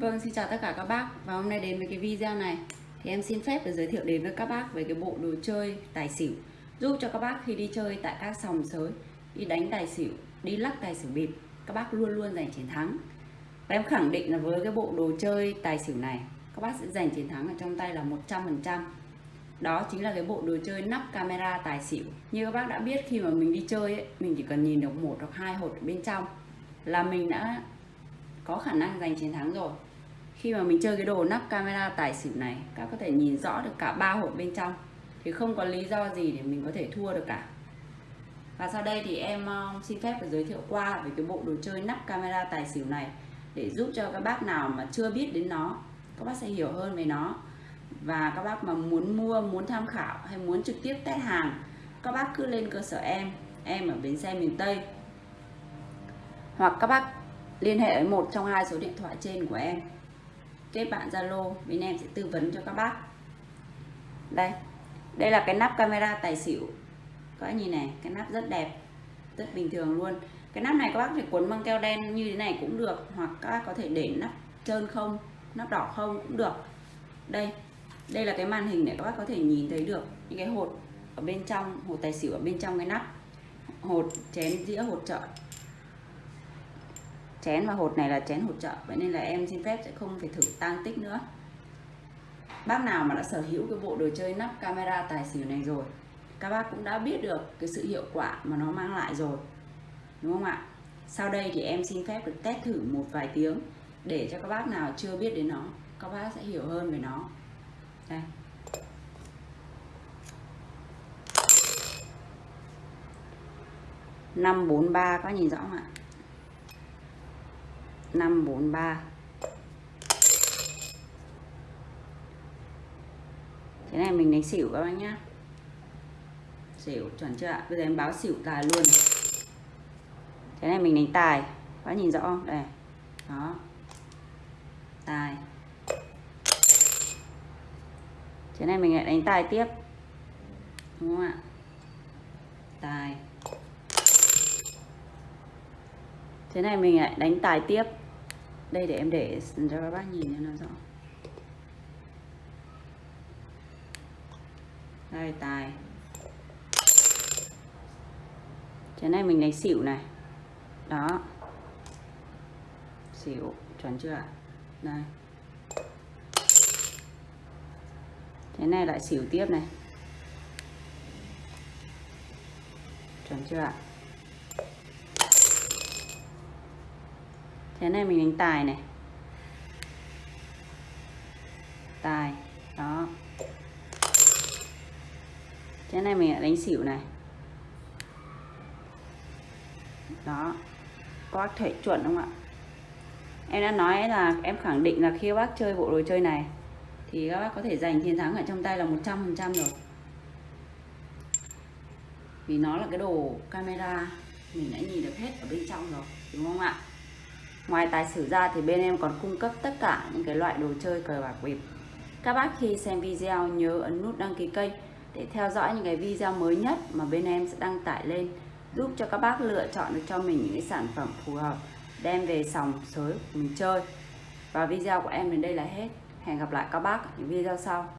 Vâng, xin chào tất cả các bác. Và hôm nay đến với cái video này Thì em xin phép được giới thiệu đến với các bác về cái bộ đồ chơi tài xỉu. Giúp cho các bác khi đi chơi tại các sòng sới Đi đánh tài xỉu, đi lắc tài xỉu bịp Các bác luôn luôn giành chiến thắng. Và em khẳng định là với cái bộ đồ chơi tài xỉu này Các bác sẽ giành chiến thắng ở trong tay là 100% Đó chính là cái bộ đồ chơi nắp camera tài xỉu. Như các bác đã biết khi mà mình đi chơi ấy, Mình chỉ cần nhìn được một hoặc hai hột bên trong Là mình đã có khả năng giành chiến thắng rồi khi mà mình chơi cái đồ nắp camera tài xỉu này, các có thể nhìn rõ được cả ba hộp bên trong. Thì không có lý do gì để mình có thể thua được cả. Và sau đây thì em um, xin phép được giới thiệu qua về cái bộ đồ chơi nắp camera tài xỉu này để giúp cho các bác nào mà chưa biết đến nó, các bác sẽ hiểu hơn về nó. Và các bác mà muốn mua, muốn tham khảo hay muốn trực tiếp test hàng, các bác cứ lên cơ sở em em ở bến xe miền Tây. Hoặc các bác liên hệ với một trong hai số điện thoại trên của em kết bạn Zalo, bên em sẽ tư vấn cho các bác. Đây đây là cái nắp camera tài xỉu. Các bác nhìn này, cái nắp rất đẹp, rất bình thường luôn. Cái nắp này các bác thể cuốn băng keo đen như thế này cũng được, hoặc các bác có thể để nắp trơn không, nắp đỏ không cũng được. Đây đây là cái màn hình để các bác có thể nhìn thấy được những cái hột ở bên trong, hột tài xỉu ở bên trong cái nắp. Hột chén dĩa, hột trợ chén và hột này là chén hột trợ, vậy nên là em xin phép sẽ không phải thử tăng tích nữa. Bác nào mà đã sở hữu cái bộ đồ chơi nắp camera tài xỉu này rồi, các bác cũng đã biết được cái sự hiệu quả mà nó mang lại rồi, đúng không ạ? Sau đây thì em xin phép được test thử một vài tiếng để cho các bác nào chưa biết đến nó, các bác sẽ hiểu hơn về nó. Đây. Năm bốn ba có nhìn rõ không ạ? 543 Thế này mình đánh xỉu các bác nhá. Xỉu, chuẩn chưa ạ? Bây giờ em báo xỉu tài luôn. Thế này mình đánh tài. Các nhìn rõ không? Đây. Đó. Tài. Thế này mình lại đánh tài tiếp. Đúng không ạ? Tài. Thế này mình lại đánh tài tiếp đây, để em để cho các bác nhìn cho nó rõ. Đây, tài. Cái này mình đánh xỉu này. Đó. Xỉu, chuẩn chưa đây. Thế này, lại xỉu tiếp này. Chuẩn chưa ạ? Thế này mình đánh tài này. Tài, đó. Thế này mình lại đánh xỉu này. Đó. Bác thể chuẩn không ạ? Em đã nói là em khẳng định là khi bác chơi bộ đồ chơi này, thì các bác có thể giành chiến thắng ở trong tay là 100% rồi. Vì nó là cái đồ camera, mình đã nhìn được hết ở bên trong rồi, đúng không ạ? Ngoài tài xỉu ra thì bên em còn cung cấp tất cả những cái loại đồ chơi cờ bạc bịp. Các bác khi xem video nhớ ấn nút đăng ký kênh để theo dõi những cái video mới nhất mà bên em sẽ đăng tải lên, giúp cho các bác lựa chọn được cho mình những cái sản phẩm phù hợp, đem về sòng sới mình chơi. Và video của em đến đây là hết. Hẹn gặp lại các bác ở những video sau.